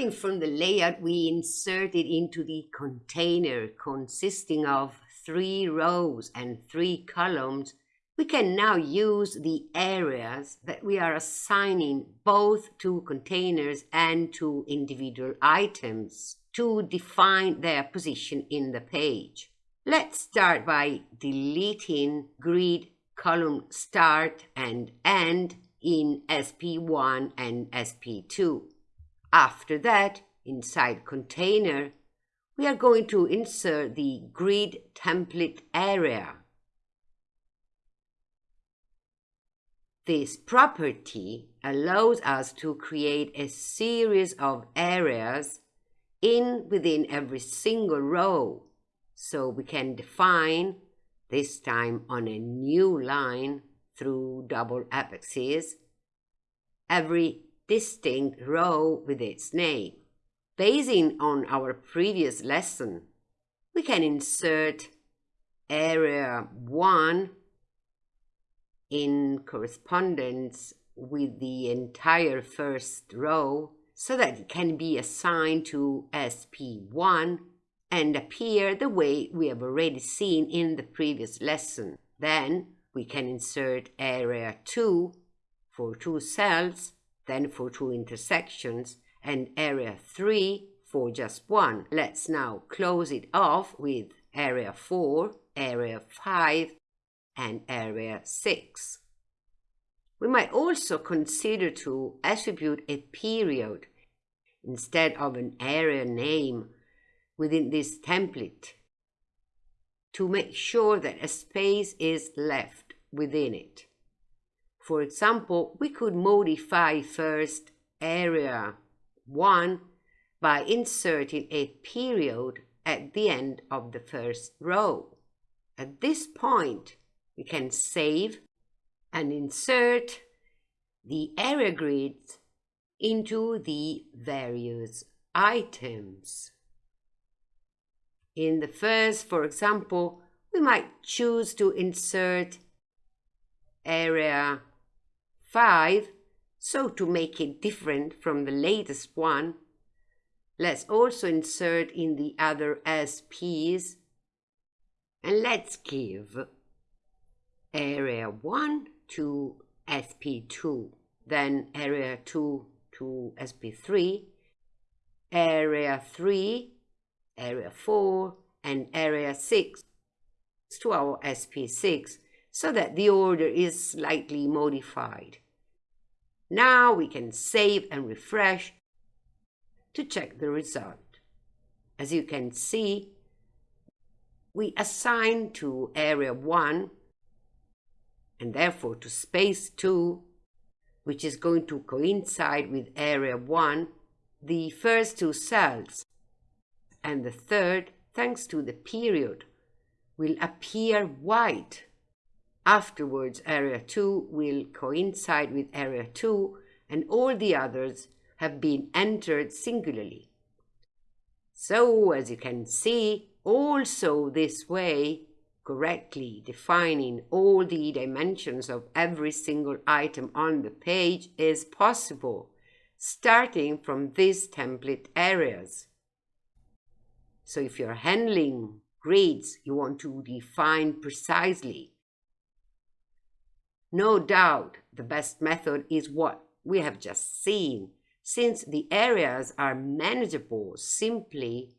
Starting from the layout we inserted into the container consisting of three rows and three columns, we can now use the areas that we are assigning both to containers and to individual items to define their position in the page. Let's start by deleting grid column start and end in SP1 and SP2. After that, inside container, we are going to insert the grid template area. This property allows us to create a series of areas in within every single row. So we can define, this time on a new line through double apexes, every distinct row with its name. Basing on our previous lesson, we can insert area 1 in correspondence with the entire first row so that it can be assigned to SP1 and appear the way we have already seen in the previous lesson. Then we can insert area 2 for two cells then for two intersections, and area 3 for just one. Let's now close it off with area 4, area 5, and area 6. We might also consider to attribute a period instead of an area name within this template to make sure that a space is left within it. For example, we could modify first area 1 by inserting a period at the end of the first row. At this point, we can save and insert the area grids into the various items. In the first, for example, we might choose to insert area 5. So to make it different from the latest one, let's also insert in the other SPs and let's give area 1 to SP2, then area 2 to SP3, area 3, area 4, and area 6 to our SP6 so that the order is slightly modified. Now we can save and refresh to check the result. As you can see, we assign to area 1 and therefore to space 2, which is going to coincide with area 1, the first two cells, and the third, thanks to the period, will appear white Afterwards, area 2 will coincide with area 2 and all the others have been entered singularly. So, as you can see, also this way, correctly defining all the dimensions of every single item on the page is possible, starting from these template areas. So if you're handling grids, you want to define precisely no doubt the best method is what we have just seen, since the areas are manageable simply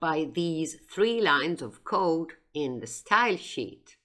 by these three lines of code in the style sheet.